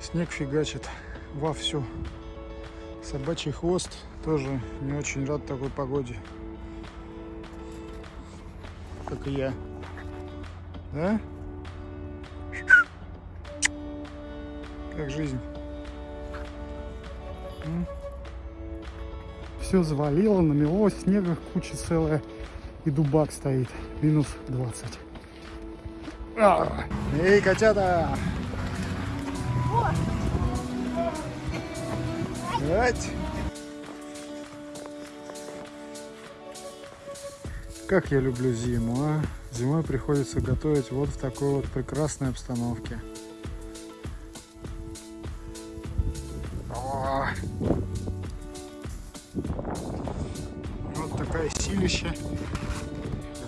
Снег фигачит вовсю. Собачий хвост тоже не очень рад такой погоде. Как и я. Да? Как жизнь? Все завалило, намело, снега куча целая. И дубак стоит. Минус 20. А! Эй, котята! Давайте. Как я люблю зиму, а? Зимой приходится готовить вот в такой вот прекрасной обстановке. Вот такая силища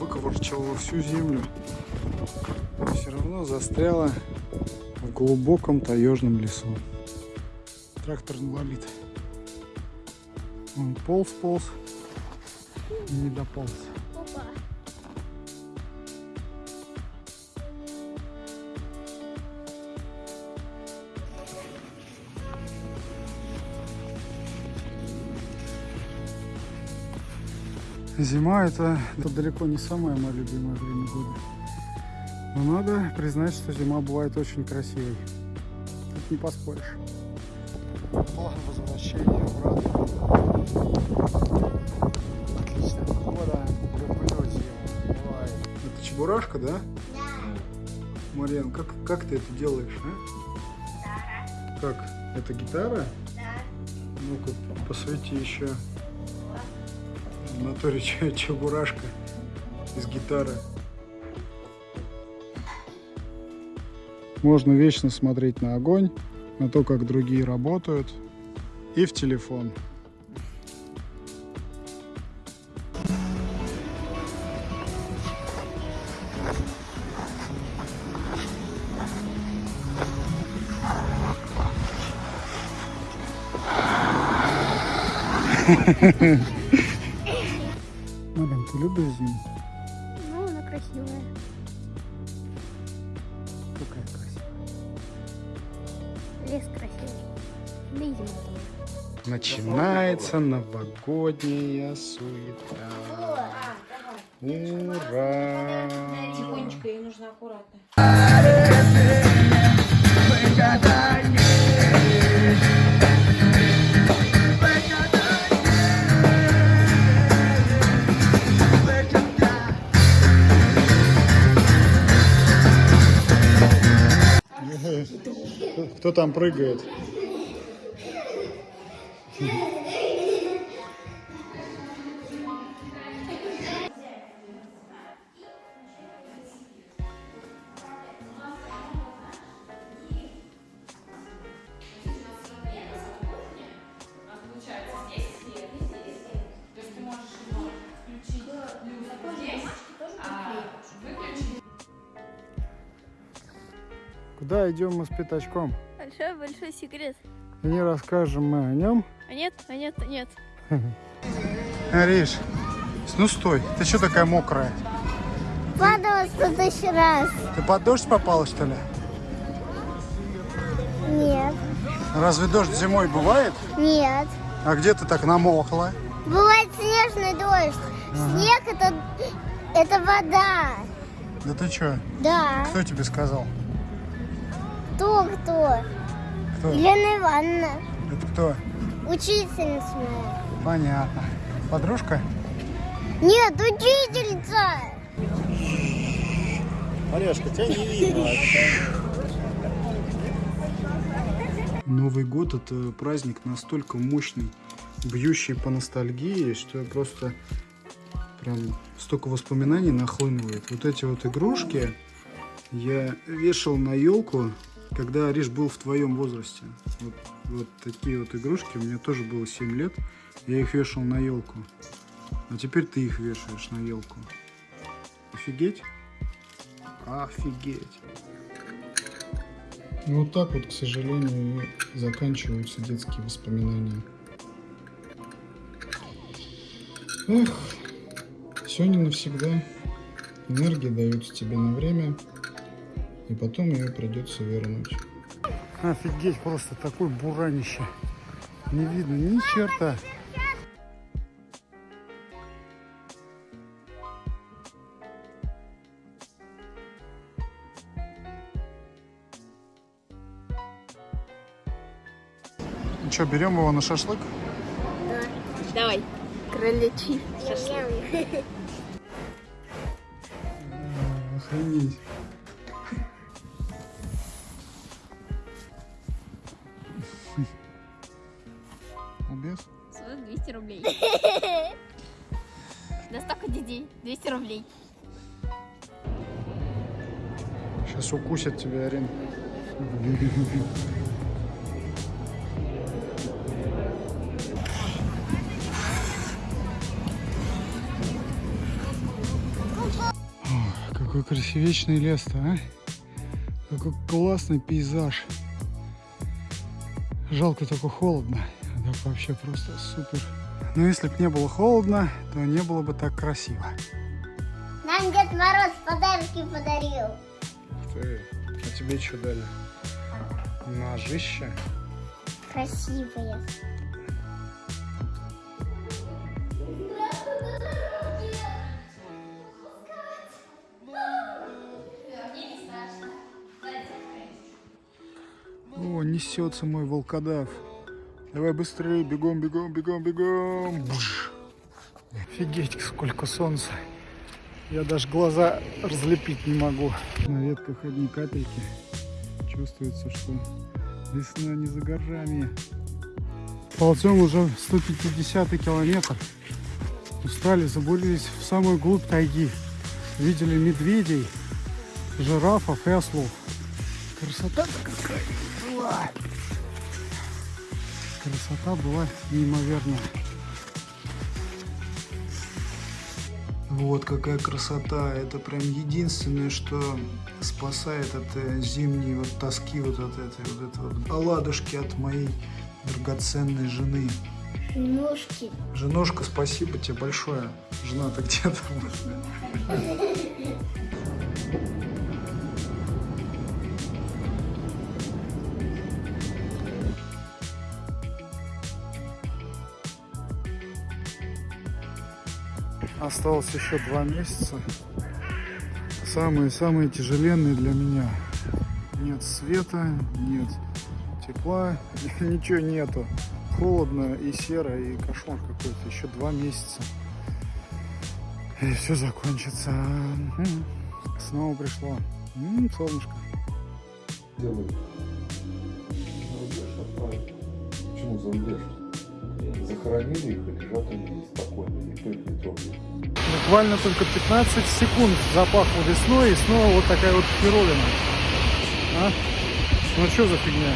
выковырчивала всю землю. Все равно застряла в глубоком таежном лесу. Трактор инвалид. Он полз-полз и не дополз. Опа. Зима это, это далеко не самое мое любимое время года. Но надо признать, что зима бывает очень красивой. Тут не поспоришь. План возвращения Чебурашка, да? Да. Марьян, как, как ты это делаешь, а? Как? Это гитара? Да. Ну-ка, посвети еще. В натуре че- чебурашка из гитары. Можно вечно смотреть на огонь, на то, как другие работают, и в телефон. Марин, ты любишь зиму? Ну, она красивая. Какая красивая. Лес красивый. Да и зима тоже. Начинается новогодняя суета. Ура! Тихонечко, ей нужно аккуратно. Кто там прыгает? Куда идем мы с пятачком? Большой-большой секрет. И не расскажем мы о нем. А нет, а нет, а нет. Ариш, ну стой, ты что такая мокрая? Падала в тысячу раз. Ты под дождь попала, что ли? Нет, Разве дождь зимой бывает? нет. А где ты так намокла? Бывает снежный дождь. Снег это, это вода. Да ты что? Да. Кто тебе сказал? Кто, кто? Елена Ивановна. Это кто? Учительница моя. Понятно. Подружка? Нет, учительница. Олежка, тебя не видно Новый год это праздник настолько мощный, бьющий по ностальгии, что я просто прям столько воспоминаний нахлынывает. Вот эти вот игрушки я вешал на елку, когда Ариш был в твоем возрасте. Вот, вот такие вот игрушки, меня тоже было 7 лет, я их вешал на елку. А теперь ты их вешаешь на елку. Офигеть? Офигеть. Ну, вот так вот, к сожалению, и заканчиваются детские воспоминания. Эх, все не навсегда. Энергия дается тебе на время, и потом ее придется вернуть. Офигеть, просто такой буранище. Не видно ни черта. Ну что, берем его на шашлык? Давай. Кроличий шашлык. Охренеть. Убес? 200 рублей. Настолько детей. 200 рублей. Сейчас укусят тебя, Арин. Какой красивечный лес-то, а? Какой классный пейзаж. Жалко только холодно. А так вообще просто супер. Но если бы не было холодно, то не было бы так красиво. Нам Дед Мороз подарки подарил. Ты, а тебе что дали? Ножище? Красивые. О, несется мой волкодав. Давай быстрее, бегом, бегом, бегом, бегом. Буш. Офигеть, сколько солнца. Я даже глаза разлепить не могу. На ветках одни капельки. Чувствуется, что весна не за горами. Ползем уже 150 километр. Устали, забурились в самую глубь тайги. Видели медведей, жирафов и ослов. Красота какая. Красота была неимоверная. Вот какая красота. Это прям единственное, что спасает от э, зимней вот тоски, вот от этой вот, это вот оладушки от моей драгоценной жены. Ножки. Женушка, спасибо тебе большое. Жена-то где Осталось еще два месяца. Самые-самые тяжеленные для меня. Нет света, нет тепла, ничего нету. Холодно и серо, и кошмар какой-то. Еще два месяца. И все закончится. М, Снова пришло. М, Солнышко. За рубеж отправили. Почему за рубеж? Захоронили их и лежат они спокойно, никто их не трогает. Буквально только 15 секунд запахло весной, и снова вот такая вот херовина. А? Ну что за фигня?